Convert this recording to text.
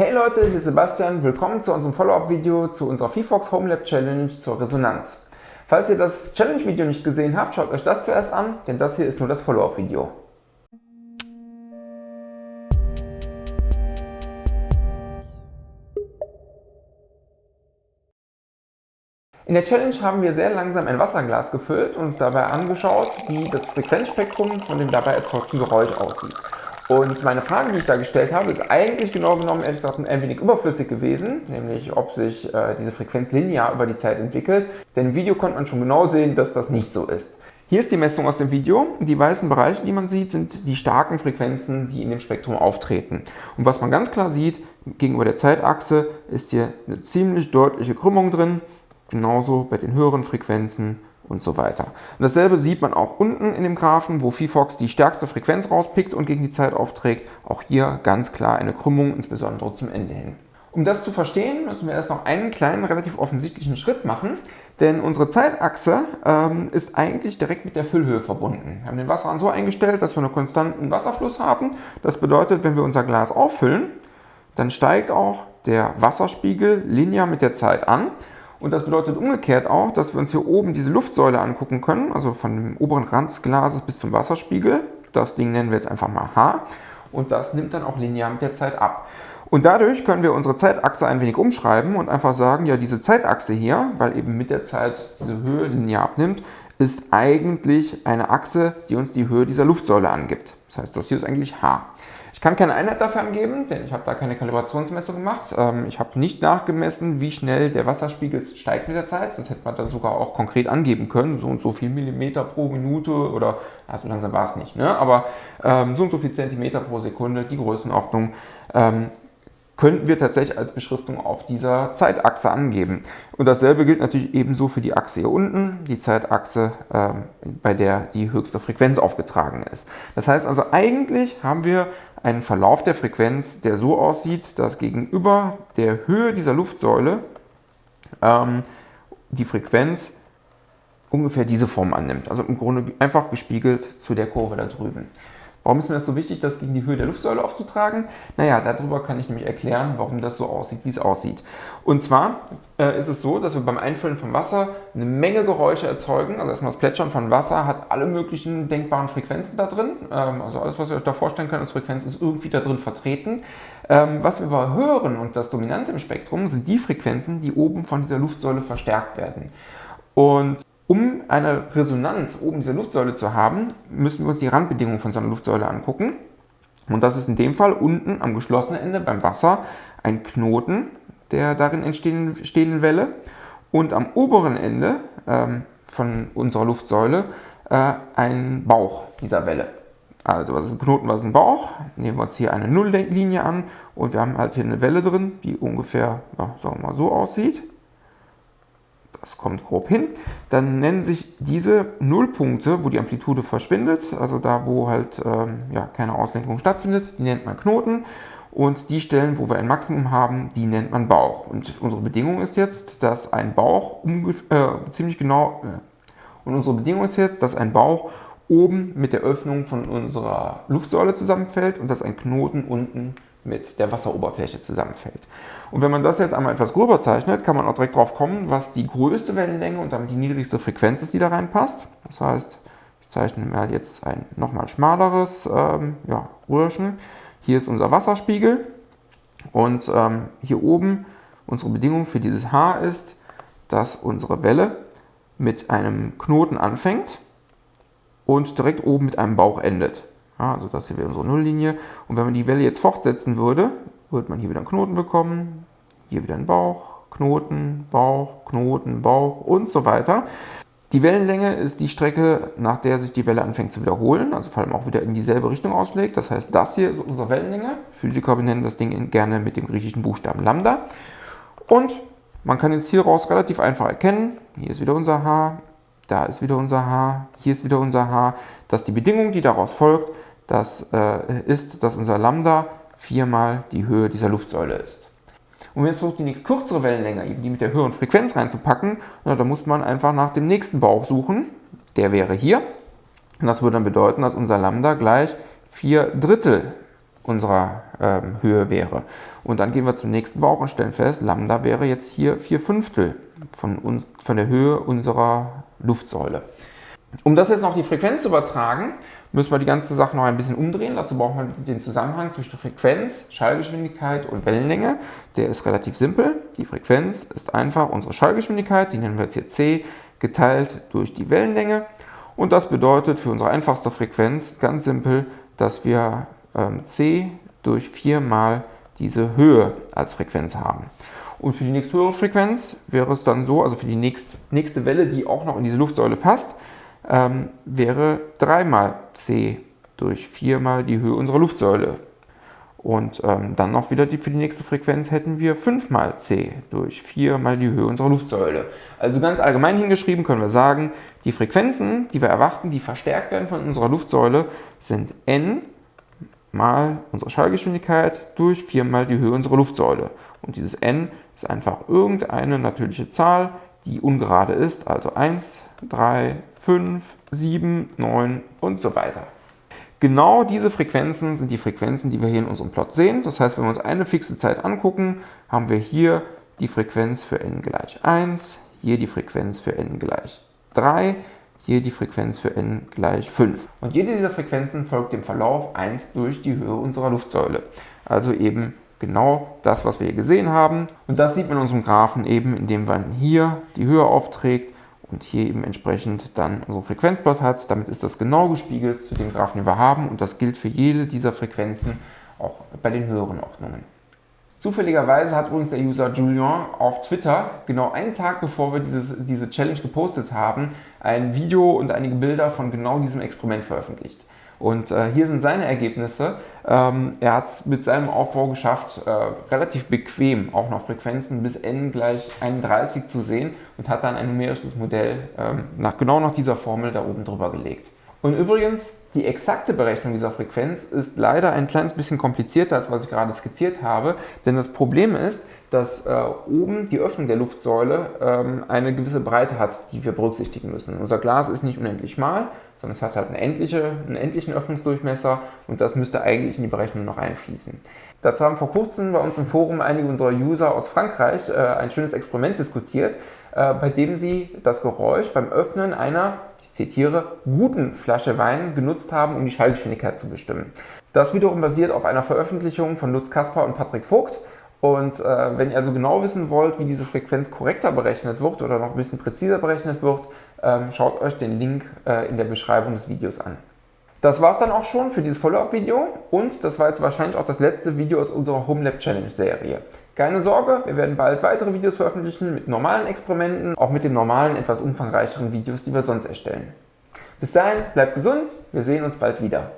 Hey Leute, hier ist Sebastian. Willkommen zu unserem Follow-up-Video zu unserer VFox Home Lab Challenge zur Resonanz. Falls ihr das Challenge-Video nicht gesehen habt, schaut euch das zuerst an, denn das hier ist nur das Follow-up-Video. In der Challenge haben wir sehr langsam ein Wasserglas gefüllt und uns dabei angeschaut, wie das Frequenzspektrum von dem dabei erzeugten Geräusch aussieht. Und meine Frage, die ich da gestellt habe, ist eigentlich genau genommen ehrlich gesagt ein wenig überflüssig gewesen, nämlich ob sich äh, diese Frequenz linear über die Zeit entwickelt. Denn im Video konnte man schon genau sehen, dass das nicht so ist. Hier ist die Messung aus dem Video. Die weißen Bereiche, die man sieht, sind die starken Frequenzen, die in dem Spektrum auftreten. Und was man ganz klar sieht, gegenüber der Zeitachse ist hier eine ziemlich deutliche Krümmung drin. Genauso bei den höheren Frequenzen und so weiter. Und dasselbe sieht man auch unten in dem Graphen, wo VFox die stärkste Frequenz rauspickt und gegen die Zeit aufträgt. Auch hier ganz klar eine Krümmung, insbesondere zum Ende hin. Um das zu verstehen, müssen wir erst noch einen kleinen, relativ offensichtlichen Schritt machen, denn unsere Zeitachse ähm, ist eigentlich direkt mit der Füllhöhe verbunden. Wir haben den Wasserhahn so eingestellt, dass wir einen konstanten Wasserfluss haben. Das bedeutet, wenn wir unser Glas auffüllen, dann steigt auch der Wasserspiegel linear mit der Zeit an und das bedeutet umgekehrt auch, dass wir uns hier oben diese Luftsäule angucken können, also von dem oberen Rand des Glases bis zum Wasserspiegel. Das Ding nennen wir jetzt einfach mal H. Und das nimmt dann auch linear mit der Zeit ab. Und dadurch können wir unsere Zeitachse ein wenig umschreiben und einfach sagen, ja, diese Zeitachse hier, weil eben mit der Zeit diese Höhe linear abnimmt, ist eigentlich eine Achse, die uns die Höhe dieser Luftsäule angibt. Das heißt, das hier ist eigentlich H. Ich kann keine Einheit dafür angeben, denn ich habe da keine Kalibrationsmessung gemacht. Ähm, ich habe nicht nachgemessen, wie schnell der Wasserspiegel steigt mit der Zeit, sonst hätte man da sogar auch konkret angeben können, so und so viel Millimeter pro Minute oder, ja, so langsam war es nicht, ne? aber ähm, so und so viel Zentimeter pro Sekunde, die Größenordnung. Ähm, könnten wir tatsächlich als Beschriftung auf dieser Zeitachse angeben. Und dasselbe gilt natürlich ebenso für die Achse hier unten, die Zeitachse, ähm, bei der die höchste Frequenz aufgetragen ist. Das heißt also, eigentlich haben wir einen Verlauf der Frequenz, der so aussieht, dass gegenüber der Höhe dieser Luftsäule ähm, die Frequenz ungefähr diese Form annimmt. Also im Grunde einfach gespiegelt zu der Kurve da drüben. Warum ist mir das so wichtig, das gegen die Höhe der Luftsäule aufzutragen? Naja, darüber kann ich nämlich erklären, warum das so aussieht, wie es aussieht. Und zwar äh, ist es so, dass wir beim Einfüllen von Wasser eine Menge Geräusche erzeugen. Also erstmal das Plätschern von Wasser hat alle möglichen denkbaren Frequenzen da drin. Ähm, also alles, was ihr euch da vorstellen könnt als Frequenz, ist irgendwie da drin vertreten. Ähm, was wir aber hören und das Dominante im Spektrum sind die Frequenzen, die oben von dieser Luftsäule verstärkt werden. Und um eine Resonanz oben dieser Luftsäule zu haben, müssen wir uns die Randbedingungen von so einer Luftsäule angucken. Und das ist in dem Fall unten am geschlossenen Ende beim Wasser ein Knoten der darin entstehenden Welle und am oberen Ende ähm, von unserer Luftsäule äh, ein Bauch dieser Welle. Also was ist ein Knoten, was ist ein Bauch? Nehmen wir uns hier eine Nulllinie an und wir haben halt hier eine Welle drin, die ungefähr, ja, sagen wir mal, so aussieht das kommt grob hin, dann nennen sich diese Nullpunkte, wo die Amplitude verschwindet, also da, wo halt ähm, ja, keine Auslenkung stattfindet, die nennt man Knoten. Und die Stellen, wo wir ein Maximum haben, die nennt man Bauch. Und unsere Bedingung ist jetzt, dass ein Bauch äh, ziemlich genau, äh, und unsere Bedingung ist jetzt, dass ein Bauch oben mit der Öffnung von unserer Luftsäule zusammenfällt und dass ein Knoten unten mit der Wasseroberfläche zusammenfällt. Und wenn man das jetzt einmal etwas gröber zeichnet, kann man auch direkt drauf kommen, was die größte Wellenlänge und damit die niedrigste Frequenz ist, die da reinpasst. Das heißt, ich zeichne mir jetzt ein nochmal schmaleres ähm, ja, Röhrchen. Hier ist unser Wasserspiegel und ähm, hier oben unsere Bedingung für dieses H ist, dass unsere Welle mit einem Knoten anfängt und direkt oben mit einem Bauch endet. Ja, also das hier wäre unsere Nulllinie. Und wenn man die Welle jetzt fortsetzen würde, würde man hier wieder einen Knoten bekommen, hier wieder einen Bauch, Knoten, Bauch, Knoten, Bauch und so weiter. Die Wellenlänge ist die Strecke, nach der sich die Welle anfängt zu wiederholen, also vor allem auch wieder in dieselbe Richtung ausschlägt. Das heißt, das hier ist unsere Wellenlänge. Physiker benennen das Ding gerne mit dem griechischen Buchstaben Lambda. Und man kann jetzt hieraus relativ einfach erkennen, hier ist wieder unser H, da ist wieder unser H, hier ist wieder unser H, dass die Bedingung, die daraus folgt, das äh, ist, dass unser Lambda viermal die Höhe dieser Luftsäule ist. Und wenn es versucht, die nächst kürzere Wellenlänge, eben die mit der höheren Frequenz reinzupacken, na, dann muss man einfach nach dem nächsten Bauch suchen. Der wäre hier. Und das würde dann bedeuten, dass unser Lambda gleich 4 Drittel unserer ähm, Höhe wäre. Und dann gehen wir zum nächsten Bauch und stellen fest, Lambda wäre jetzt hier 4 Fünftel von, von der Höhe unserer Luftsäule. Um das jetzt noch die Frequenz zu übertragen, müssen wir die ganze Sache noch ein bisschen umdrehen. Dazu braucht man den Zusammenhang zwischen Frequenz, Schallgeschwindigkeit und Wellenlänge. Der ist relativ simpel. Die Frequenz ist einfach unsere Schallgeschwindigkeit, die nennen wir jetzt hier c, geteilt durch die Wellenlänge. Und das bedeutet für unsere einfachste Frequenz ganz simpel, dass wir ähm, c durch 4 mal diese Höhe als Frequenz haben. Und für die nächsthöhere Frequenz wäre es dann so, also für die nächst, nächste Welle, die auch noch in diese Luftsäule passt, ähm, wäre 3 mal c durch 4 mal die Höhe unserer Luftsäule. Und ähm, dann noch wieder die, für die nächste Frequenz hätten wir 5 mal c durch 4 mal die Höhe unserer Luftsäule. Also ganz allgemein hingeschrieben können wir sagen, die Frequenzen, die wir erwarten, die verstärkt werden von unserer Luftsäule, sind n mal unsere Schallgeschwindigkeit durch 4 mal die Höhe unserer Luftsäule. Und dieses n ist einfach irgendeine natürliche Zahl, die ungerade ist, also 1, 3, 5, 7, 9 und so weiter. Genau diese Frequenzen sind die Frequenzen, die wir hier in unserem Plot sehen. Das heißt, wenn wir uns eine fixe Zeit angucken, haben wir hier die Frequenz für n gleich 1, hier die Frequenz für n gleich 3, hier die Frequenz für n gleich 5. Und jede dieser Frequenzen folgt dem Verlauf 1 durch die Höhe unserer Luftsäule. Also eben genau das, was wir hier gesehen haben. Und das sieht man in unserem Graphen eben, indem man hier die Höhe aufträgt und hier eben entsprechend dann unsere Frequenzplot hat. Damit ist das genau gespiegelt zu dem Graphen, den wir haben und das gilt für jede dieser Frequenzen auch bei den höheren Ordnungen. Zufälligerweise hat übrigens der User Julien auf Twitter, genau einen Tag bevor wir dieses, diese Challenge gepostet haben, ein Video und einige Bilder von genau diesem Experiment veröffentlicht. Und äh, hier sind seine Ergebnisse. Ähm, er hat es mit seinem Aufbau geschafft, äh, relativ bequem auch noch Frequenzen bis n gleich 31 zu sehen und hat dann ein numerisches Modell ähm, nach, genau nach dieser Formel da oben drüber gelegt. Und übrigens, die exakte Berechnung dieser Frequenz ist leider ein kleines bisschen komplizierter, als was ich gerade skizziert habe, denn das Problem ist, dass äh, oben die Öffnung der Luftsäule ähm, eine gewisse Breite hat, die wir berücksichtigen müssen. Unser Glas ist nicht unendlich schmal, sondern es hat halt eine endliche, einen endlichen Öffnungsdurchmesser und das müsste eigentlich in die Berechnung noch einfließen. Dazu haben vor kurzem bei uns im Forum einige unserer User aus Frankreich äh, ein schönes Experiment diskutiert, äh, bei dem sie das Geräusch beim Öffnen einer ich zitiere, guten Flasche Wein genutzt haben, um die Schallgeschwindigkeit zu bestimmen. Das wiederum basiert auf einer Veröffentlichung von Lutz Kasper und Patrick Vogt. Und äh, wenn ihr also genau wissen wollt, wie diese Frequenz korrekter berechnet wird oder noch ein bisschen präziser berechnet wird, ähm, schaut euch den Link äh, in der Beschreibung des Videos an. Das war es dann auch schon für dieses Follow-up-Video und das war jetzt wahrscheinlich auch das letzte Video aus unserer HomeLab Challenge Serie. Keine Sorge, wir werden bald weitere Videos veröffentlichen mit normalen Experimenten, auch mit den normalen, etwas umfangreicheren Videos, die wir sonst erstellen. Bis dahin, bleibt gesund, wir sehen uns bald wieder.